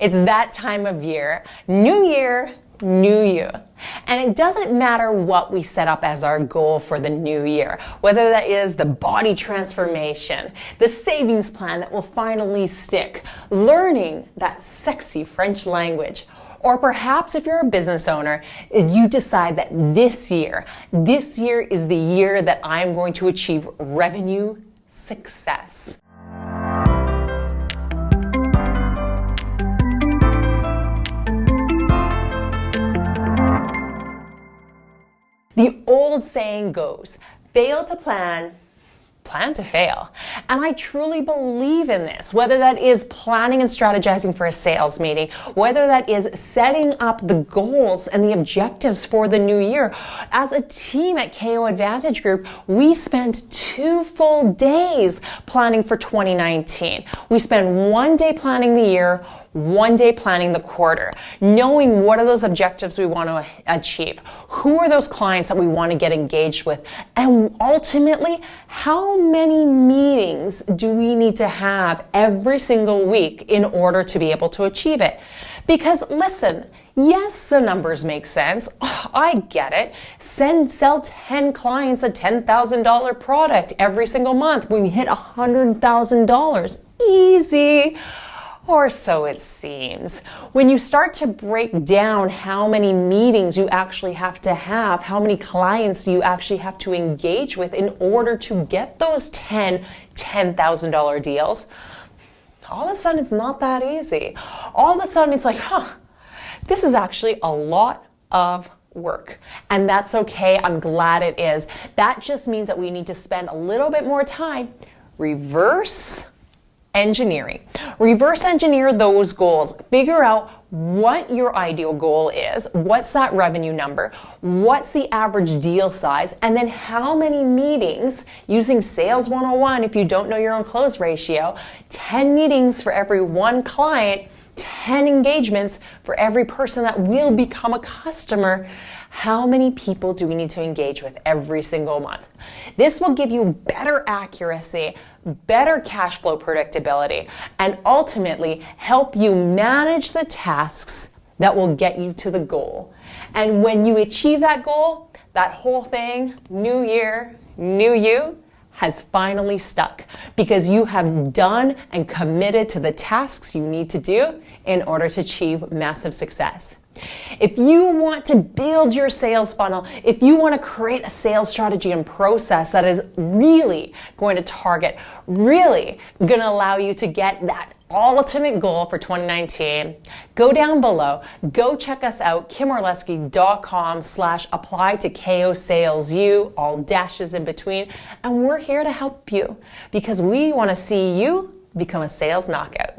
It's that time of year. New year, new you. And it doesn't matter what we set up as our goal for the new year, whether that is the body transformation, the savings plan that will finally stick, learning that sexy French language, or perhaps if you're a business owner, you decide that this year, this year is the year that I'm going to achieve revenue success. The old saying goes, fail to plan, plan to fail. And I truly believe in this, whether that is planning and strategizing for a sales meeting, whether that is setting up the goals and the objectives for the new year. As a team at KO Advantage Group, we spend two full days planning for 2019. We spend one day planning the year, one day planning the quarter, knowing what are those objectives we want to achieve, who are those clients that we want to get engaged with, and ultimately, how many meetings do we need to have every single week in order to be able to achieve it? Because listen, Yes, the numbers make sense. Oh, I get it. Send, sell 10 clients a $10,000 product every single month. We hit $100,000. Easy or so it seems. When you start to break down how many meetings you actually have to have, how many clients you actually have to engage with in order to get those 10 $10,000 deals, all of a sudden it's not that easy. All of a sudden it's like, huh, this is actually a lot of work. And that's okay. I'm glad it is. That just means that we need to spend a little bit more time reverse engineering. Reverse engineer those goals. Figure out what your ideal goal is, what's that revenue number, what's the average deal size, and then how many meetings using Sales 101 if you don't know your own close ratio, 10 meetings for every one client, 10 engagements for every person that will become a customer how many people do we need to engage with every single month? This will give you better accuracy, better cash flow predictability, and ultimately help you manage the tasks that will get you to the goal. And when you achieve that goal, that whole thing, new year, new you, has finally stuck because you have done and committed to the tasks you need to do in order to achieve massive success. If you want to build your sales funnel, if you want to create a sales strategy and process that is really going to target, really going to allow you to get that ultimate goal for 2019, go down below, go check us out, kimorlesky.com slash apply to KO Sales. You, all dashes in between, and we're here to help you because we want to see you become a sales knockout.